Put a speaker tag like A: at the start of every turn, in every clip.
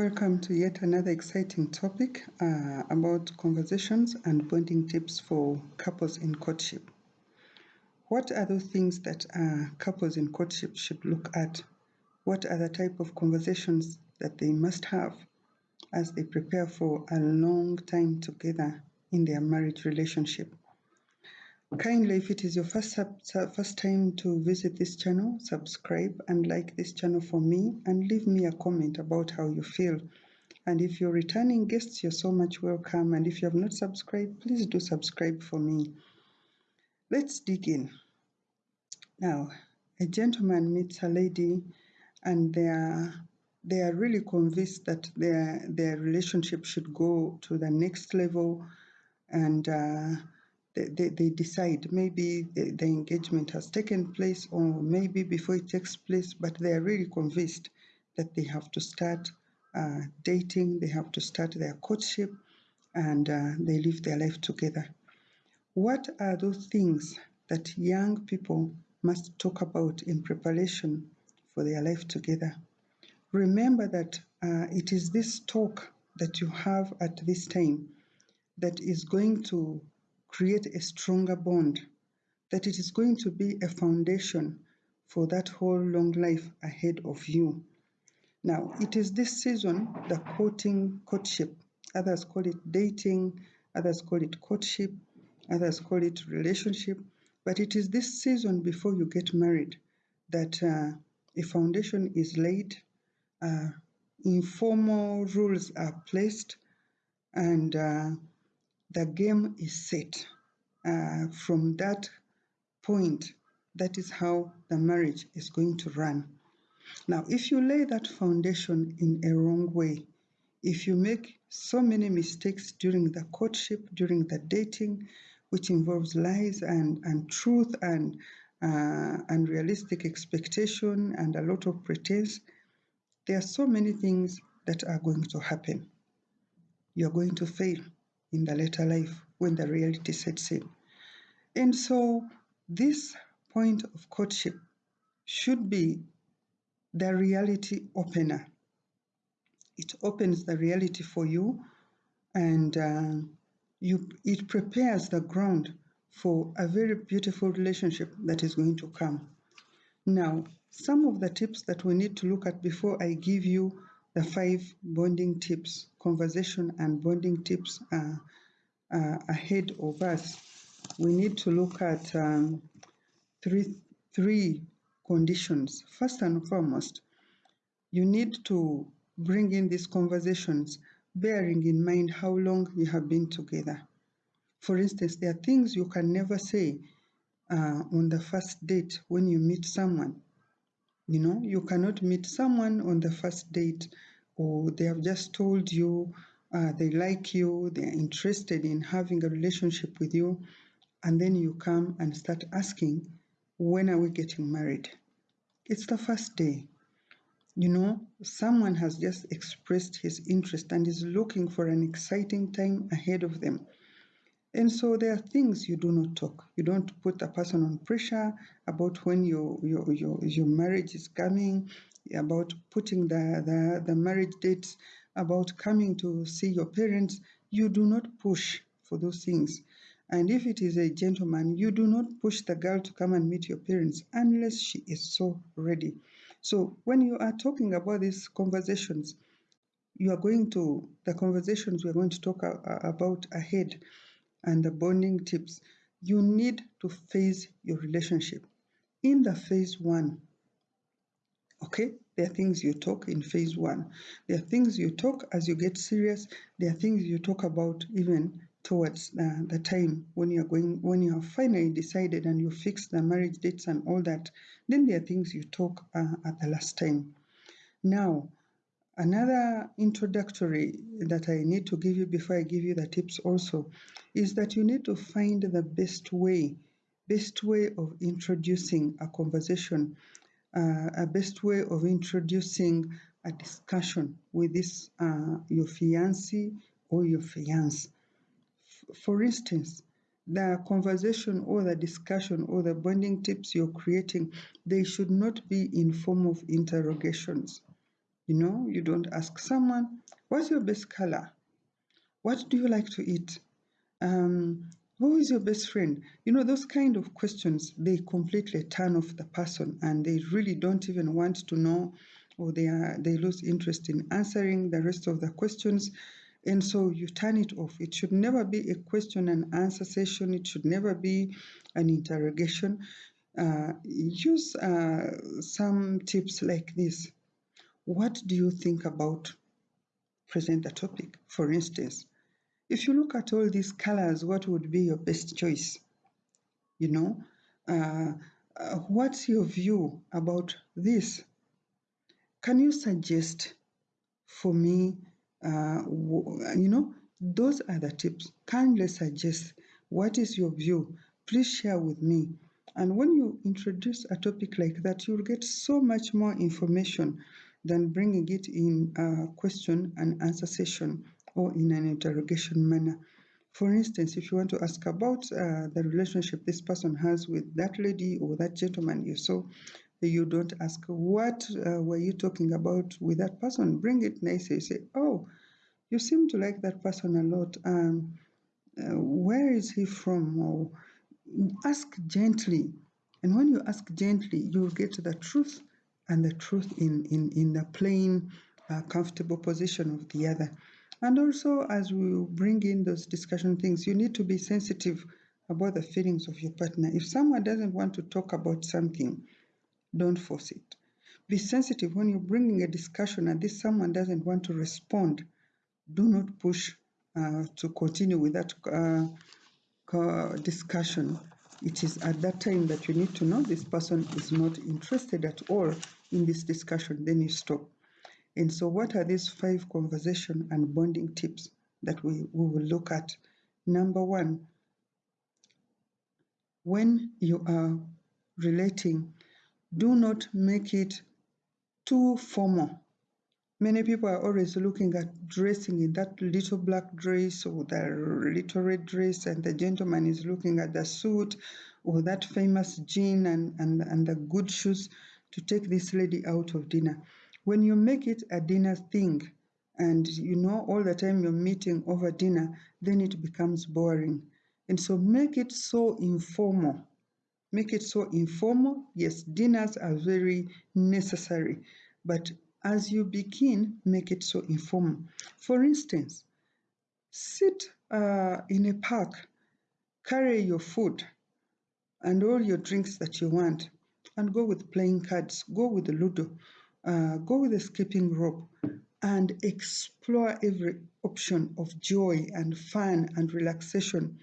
A: Welcome to yet another exciting topic uh, about conversations and bonding tips for couples in courtship. What are those things that uh, couples in courtship should look at? What are the type of conversations that they must have as they prepare for a long time together in their marriage relationship? Kindly, if it is your first, first time to visit this channel, subscribe and like this channel for me and leave me a comment about how you feel. And if you're returning guests, you're so much welcome. And if you have not subscribed, please do subscribe for me. Let's dig in. Now, a gentleman meets a lady and they are, they are really convinced that their, their relationship should go to the next level and uh, they, they, decide maybe the, the, engagement has taken place or maybe before it takes place, but they are really convinced that they have to start uh, dating, they have to start their courtship, and uh, they live their life together. What are those things that young people must talk about in preparation for their life together? Remember that uh, it is this talk that you have at this time that is going to create a stronger bond, that it is going to be a foundation for that whole long life ahead of you. Now, it is this season, the courting, courtship, others call it dating, others call it courtship, others call it relationship, but it is this season before you get married that uh, a foundation is laid, uh, informal rules are placed, and uh, the game is set. Uh, from that point, that is how the marriage is going to run. Now, if you lay that foundation in a wrong way, if you make so many mistakes during the courtship, during the dating, which involves lies and, and truth and uh, unrealistic expectation and a lot of pretense, there are so many things that are going to happen. You're going to fail in the later life when the reality sets in. And so this point of courtship should be the reality opener. It opens the reality for you and uh, you, it prepares the ground for a very beautiful relationship that is going to come. Now, some of the tips that we need to look at before I give you the five bonding tips, conversation and bonding tips are, uh, ahead of us, we need to look at um, three, three conditions. First and foremost, you need to bring in these conversations bearing in mind how long you have been together. For instance, there are things you can never say uh, on the first date when you meet someone. You know, you cannot meet someone on the first date or they have just told you uh, they like you, they're interested in having a relationship with you, and then you come and start asking, when are we getting married? It's the first day. You know, someone has just expressed his interest and is looking for an exciting time ahead of them. And so there are things you do not talk. You don't put a person on pressure about when your your your, your marriage is coming, about putting the, the, the marriage dates, about coming to see your parents. You do not push for those things. And if it is a gentleman, you do not push the girl to come and meet your parents unless she is so ready. So when you are talking about these conversations, you are going to, the conversations we are going to talk about ahead and the bonding tips, you need to phase your relationship. In the phase one, okay, there are things you talk in phase one. There are things you talk as you get serious. There are things you talk about even towards uh, the time when you're going, when you have finally decided and you fix the marriage dates and all that. Then there are things you talk uh, at the last time. Now, Another introductory that I need to give you before I give you the tips also is that you need to find the best way, best way of introducing a conversation, uh, a best way of introducing a discussion with this uh, your fiancé or your fiance. For instance, the conversation or the discussion or the bonding tips you're creating, they should not be in form of interrogations You know, you don't ask someone, what's your best color? What do you like to eat? Um, who is your best friend? You know, those kind of questions, they completely turn off the person and they really don't even want to know or they, are, they lose interest in answering the rest of the questions. And so you turn it off. It should never be a question and answer session. It should never be an interrogation. Uh, use uh, some tips like this. What do you think about present the topic? For instance, if you look at all these colors, what would be your best choice? You know, uh, uh, what's your view about this? Can you suggest for me, uh, you know, those are the tips. Kindly suggest what is your view. Please share with me. And when you introduce a topic like that, you'll get so much more information than bringing it in a question and answer session or in an interrogation manner. For instance, if you want to ask about uh, the relationship this person has with that lady or that gentleman you saw, you don't ask, What uh, were you talking about with that person? Bring it nicely. You say, Oh, you seem to like that person a lot. Um, uh, where is he from? Or ask gently. And when you ask gently, you'll get the truth and the truth in, in, in the plain, uh, comfortable position of the other. And also, as we bring in those discussion things, you need to be sensitive about the feelings of your partner. If someone doesn't want to talk about something, don't force it. Be sensitive when you're bringing a discussion and this someone doesn't want to respond. Do not push uh, to continue with that uh, discussion. It is at that time that you need to know this person is not interested at all in this discussion. Then you stop. And so what are these five conversation and bonding tips that we, we will look at? Number one, when you are relating, do not make it too formal. Many people are always looking at dressing in that little black dress or the little red dress, and the gentleman is looking at the suit or that famous jean and, and, and the good shoes to take this lady out of dinner. When you make it a dinner thing and you know all the time you're meeting over dinner, then it becomes boring. And so make it so informal. Make it so informal. Yes, dinners are very necessary, but as you begin, make it so informal. For instance, sit uh, in a park, carry your food and all your drinks that you want, and go with playing cards, go with the Ludo, uh, go with the skipping rope and explore every option of joy and fun and relaxation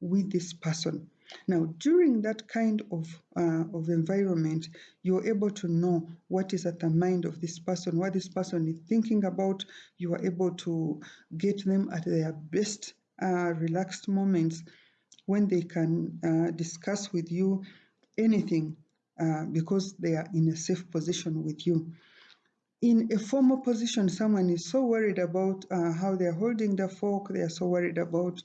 A: with this person. Now, during that kind of, uh, of environment, you're able to know what is at the mind of this person, what this person is thinking about. You are able to get them at their best uh, relaxed moments when they can uh, discuss with you anything uh, because they are in a safe position with you. In a formal position, someone is so worried about uh, how they're holding the fork, they are so worried about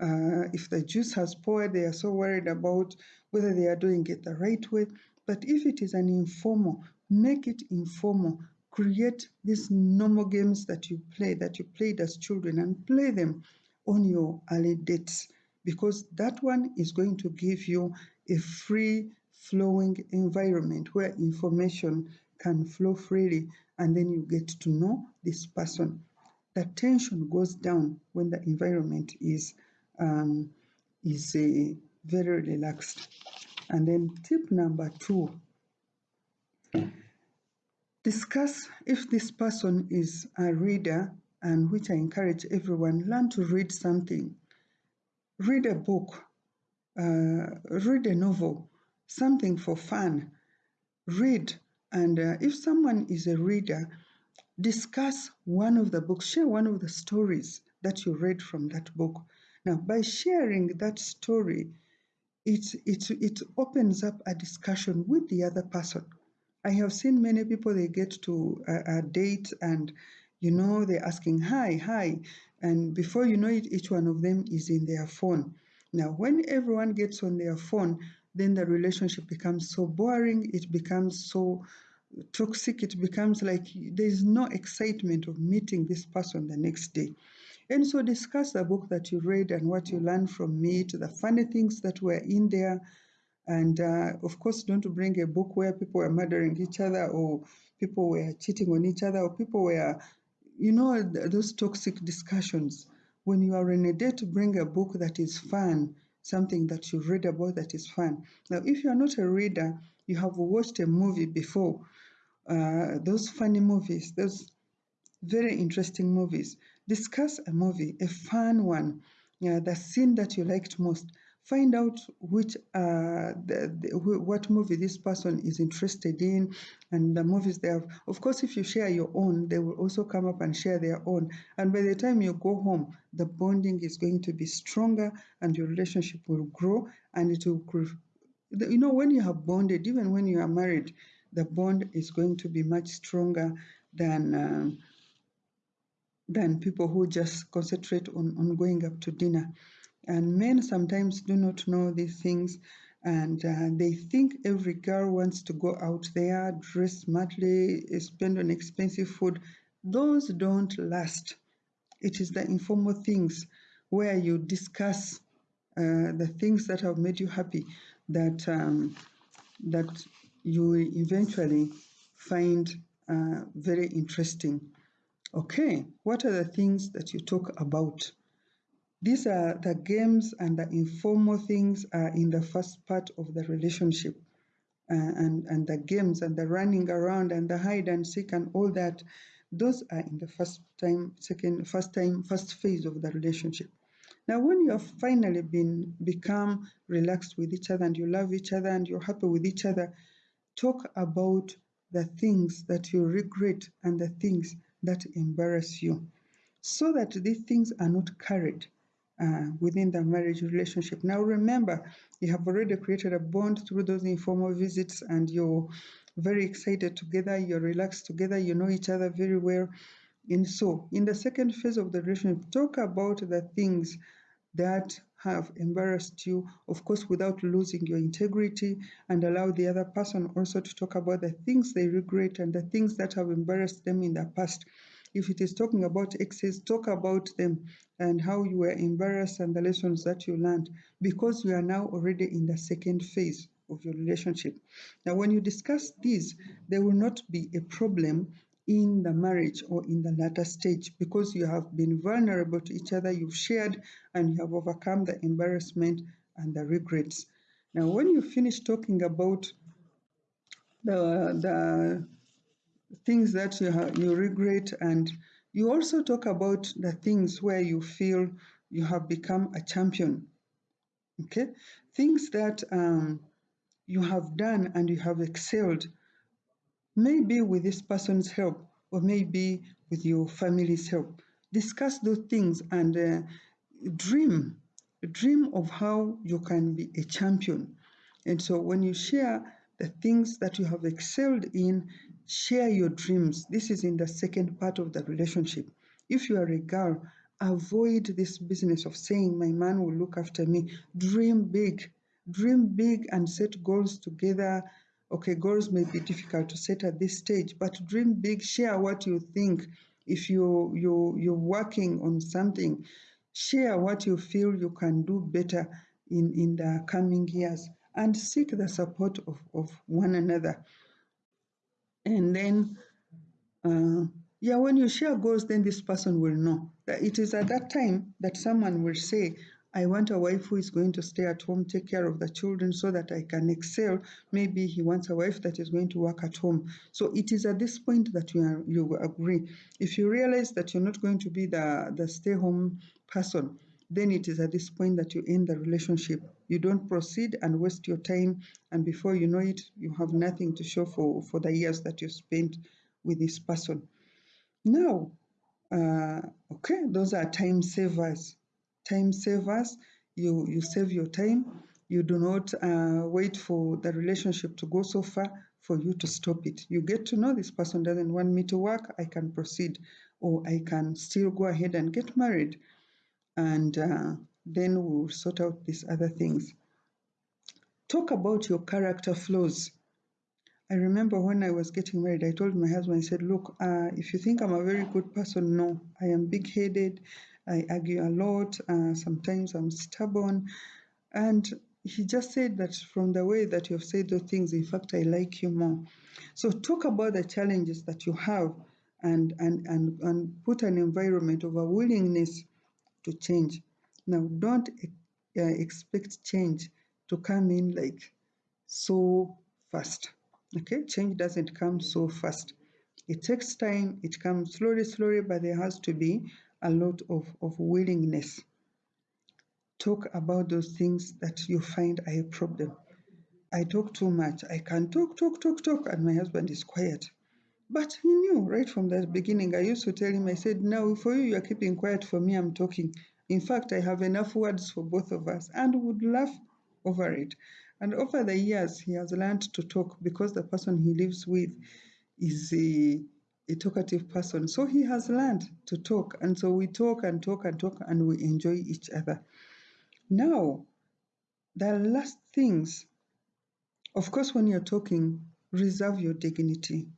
A: uh, if the juice has poured, they are so worried about whether they are doing it the right way. But if it is an informal, make it informal. Create these normal games that you play, that you played as children, and play them on your early dates because that one is going to give you a free flowing environment where information can flow freely and then you get to know this person. The tension goes down when the environment is um, is uh, very relaxed. And then tip number two, discuss if this person is a reader and which I encourage everyone, learn to read something. Read a book, uh, read a novel, something for fun. Read, and uh, if someone is a reader, discuss one of the books, share one of the stories that you read from that book. Now, by sharing that story, it, it, it opens up a discussion with the other person. I have seen many people, they get to a, a date and you know, they're asking, hi, hi. And before you know it, each one of them is in their phone. Now, when everyone gets on their phone, then the relationship becomes so boring, it becomes so toxic, it becomes like there's no excitement of meeting this person the next day. And so discuss the book that you read and what you learned from it, the funny things that were in there. And uh, of course, don't bring a book where people were murdering each other or people were cheating on each other or people were, you know, those toxic discussions. When you are in a date, bring a book that is fun, something that you read about that is fun. Now, if you are not a reader, you have watched a movie before, uh, those funny movies, those very interesting movies. Discuss a movie, a fun one, yeah, the scene that you liked most. Find out which uh, the, the, what movie this person is interested in, and the movies they have. Of course, if you share your own, they will also come up and share their own. And by the time you go home, the bonding is going to be stronger, and your relationship will grow, and it will. grow. You know, when you have bonded, even when you are married, the bond is going to be much stronger than. Um, than people who just concentrate on, on going up to dinner. And men sometimes do not know these things and uh, they think every girl wants to go out there, dress smartly, spend on expensive food. Those don't last. It is the informal things where you discuss uh, the things that have made you happy that um, that you eventually find uh, very interesting. Okay, what are the things that you talk about? These are the games and the informal things are in the first part of the relationship. Uh, and, and the games and the running around and the hide and seek and all that, those are in the first time, second, first time, first phase of the relationship. Now, when you have finally been become relaxed with each other and you love each other and you're happy with each other, talk about the things that you regret and the things that embarrass you so that these things are not carried uh, within the marriage relationship. Now, remember, you have already created a bond through those informal visits and you're very excited together, you're relaxed together, you know each other very well. And so, in the second phase of the relationship, talk about the things that have embarrassed you, of course, without losing your integrity, and allow the other person also to talk about the things they regret and the things that have embarrassed them in the past. If it is talking about exes, talk about them and how you were embarrassed and the lessons that you learned because you are now already in the second phase of your relationship. Now, when you discuss these, there will not be a problem in the marriage or in the latter stage because you have been vulnerable to each other, you've shared, and you have overcome the embarrassment and the regrets. Now, when you finish talking about the, the things that you, you regret, and you also talk about the things where you feel you have become a champion. Okay? Things that um, you have done and you have excelled maybe with this person's help or maybe with your family's help. Discuss those things and uh, dream. Dream of how you can be a champion. And so when you share the things that you have excelled in, share your dreams. This is in the second part of the relationship. If you are a girl, avoid this business of saying, My man will look after me. Dream big. Dream big and set goals together Okay, goals may be difficult to set at this stage, but dream big, share what you think. If you, you, you're working on something, share what you feel you can do better in, in the coming years and seek the support of, of one another. And then, uh, yeah, when you share goals, then this person will know that it is at that time that someone will say, I want a wife who is going to stay at home, take care of the children so that I can excel. Maybe he wants a wife that is going to work at home. So it is at this point that you, are, you agree. If you realize that you're not going to be the, the stay home person, then it is at this point that you end the relationship. You don't proceed and waste your time, and before you know it, you have nothing to show for, for the years that you spent with this person. Now, uh, okay, those are time savers time savers. You, you save your time. You do not uh, wait for the relationship to go so far for you to stop it. You get to know this person doesn't want me to work, I can proceed, or I can still go ahead and get married. And uh, then we'll sort out these other things. Talk about your character flaws. I remember when I was getting married, I told my husband, I said, Look, uh, if you think I'm a very good person, no. I am big headed. I argue a lot. Uh, sometimes I'm stubborn. And he just said that from the way that you have said those things, in fact, I like you more. So talk about the challenges that you have and, and, and, and put an environment of a willingness to change. Now, don't uh, expect change to come in like so fast. Okay, change doesn't come so fast. It takes time, it comes slowly, slowly, but there has to be a lot of, of willingness. Talk about those things that you find are a problem. I talk too much. I can talk, talk, talk, talk, and my husband is quiet. But he knew right from the beginning. I used to tell him, I said, Now for you, you're keeping quiet. For me, I'm talking. In fact, I have enough words for both of us and would laugh over it. And over the years, he has learned to talk because the person he lives with is a, a talkative person. So he has learned to talk. And so we talk and talk and talk and we enjoy each other. Now, the last things, of course, when you're talking, reserve your dignity.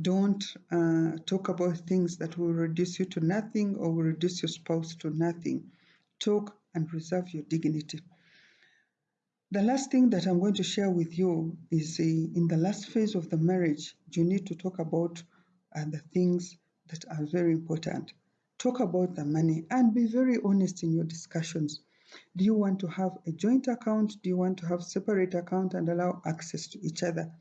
A: Don't uh, talk about things that will reduce you to nothing or will reduce your spouse to nothing. Talk and reserve your dignity. The last thing that I'm going to share with you is uh, in the last phase of the marriage, you need to talk about uh, the things that are very important. Talk about the money and be very honest in your discussions. Do you want to have a joint account? Do you want to have separate account and allow access to each other?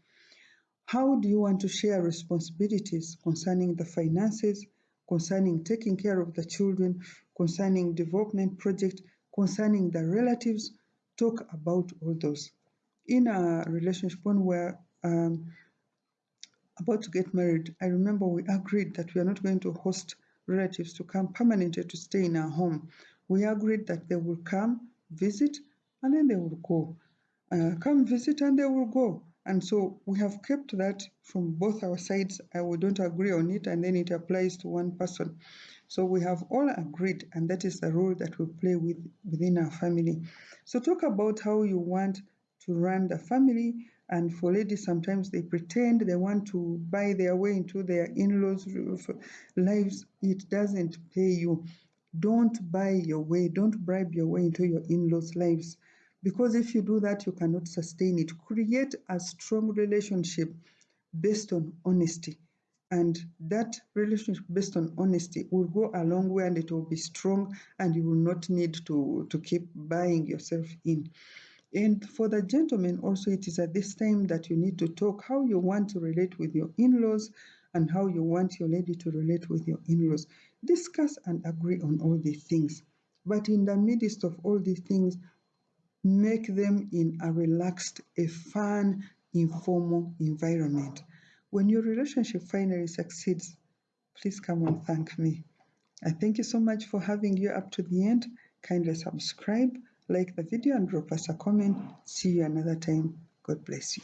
A: How do you want to share responsibilities concerning the finances, concerning taking care of the children, concerning development project, concerning the relatives, talk about all those. In a relationship when we're um, about to get married, I remember we agreed that we are not going to host relatives to come permanently to stay in our home. We agreed that they will come, visit, and then they will go. Uh, come visit and they will go. And so we have kept that from both our sides. We don't agree on it, and then it applies to one person. So we have all agreed, and that is the role that we play with within our family. So talk about how you want to run the family. And for ladies, sometimes they pretend they want to buy their way into their in-laws' lives. It doesn't pay you. Don't buy your way. Don't bribe your way into your in-laws' lives. Because if you do that, you cannot sustain it. Create a strong relationship based on honesty. And that relationship based on honesty will go a long way and it will be strong and you will not need to to keep buying yourself in. And for the gentlemen also it is at this time that you need to talk how you want to relate with your in-laws and how you want your lady to relate with your in-laws. Discuss and agree on all these things. But in the midst of all these things make them in a relaxed a fun informal environment when your relationship finally succeeds, please come and thank me. I thank you so much for having you up to the end. Kindly subscribe, like the video, and drop us a comment. See you another time. God bless you.